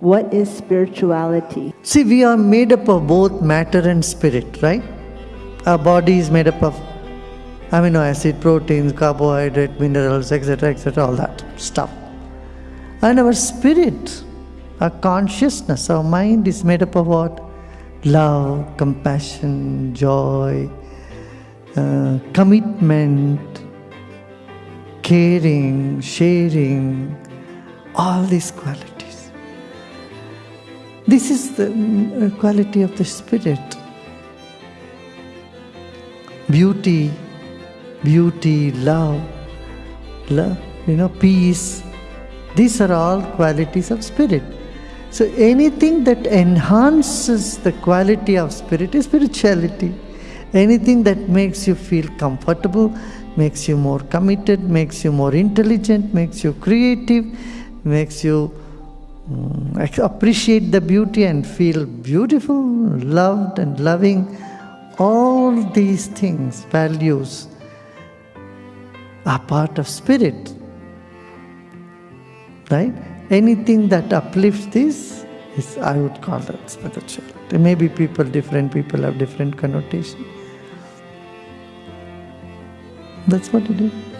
What is spirituality? See, we are made up of both matter and spirit, right? Our body is made up of amino acid, proteins, carbohydrate, minerals, etc., etc., all that stuff. And our spirit, our consciousness, our mind is made up of what? Love, compassion, joy, uh, commitment, caring, sharing, all these qualities. This is the mm, quality of the spirit. Beauty, beauty, love, love, you know, peace. These are all qualities of spirit. So anything that enhances the quality of spirit is spirituality. Anything that makes you feel comfortable, makes you more committed, makes you more intelligent, makes you creative, makes you Mm, appreciate the beauty and feel beautiful, loved and loving. All these things, values, are part of spirit. Right? Anything that uplifts this is, I would call that spirituality. Maybe people, different people have different connotation. That's what it is.